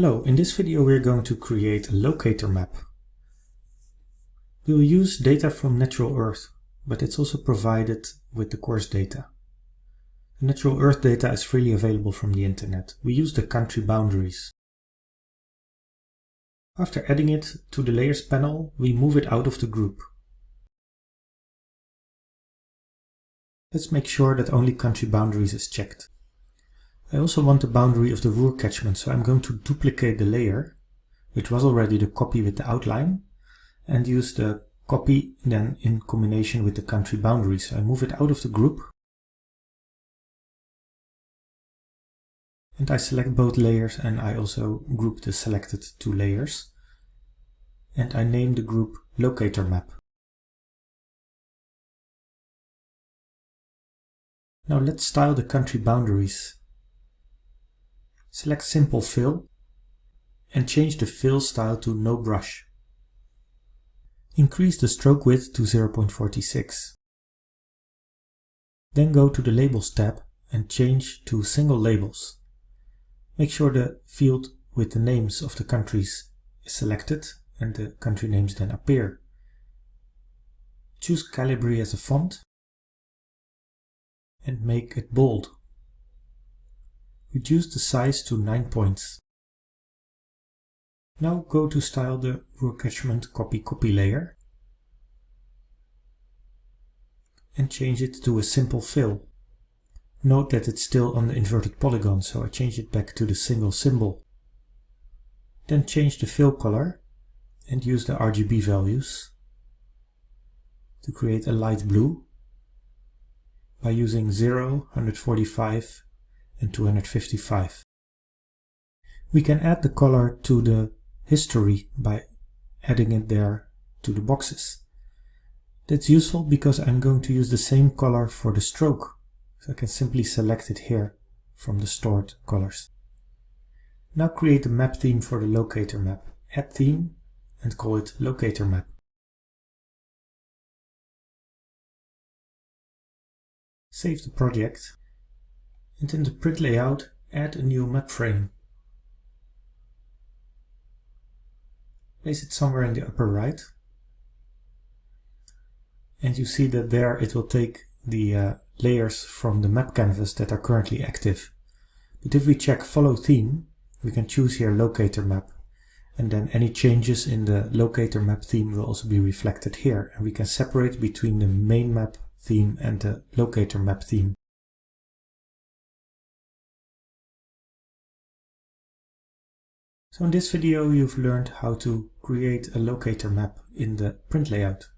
Hello, in this video we're going to create a locator map. We'll use data from Natural Earth, but it's also provided with the course data. The Natural Earth data is freely available from the internet. We use the country boundaries. After adding it to the Layers panel, we move it out of the group. Let's make sure that only country boundaries is checked. I also want the boundary of the Ruhr catchment, so I'm going to duplicate the layer, which was already the copy with the outline, and use the copy then in combination with the country boundaries. So I move it out of the group, and I select both layers and I also group the selected two layers, and I name the group locator map. Now let's style the country boundaries Select Simple Fill and change the fill style to No Brush. Increase the stroke width to 0.46. Then go to the Labels tab and change to Single Labels. Make sure the field with the names of the countries is selected and the country names then appear. Choose Calibri as a font and make it bold. Reduce the size to 9 points. Now go to style the Ruhr catchment copy copy layer and change it to a simple fill. Note that it's still on the inverted polygon, so I change it back to the single symbol. Then change the fill color and use the RGB values to create a light blue by using 0, 145 and 255. We can add the color to the history by adding it there to the boxes. That's useful because I'm going to use the same color for the stroke. So I can simply select it here from the stored colors. Now create a map theme for the locator map. Add theme and call it locator map. Save the project and in the print layout add a new map frame. Place it somewhere in the upper right and you see that there it will take the uh, layers from the map canvas that are currently active. But if we check follow theme, we can choose here locator map and then any changes in the locator map theme will also be reflected here and we can separate between the main map theme and the locator map theme. So in this video you've learned how to create a locator map in the print layout.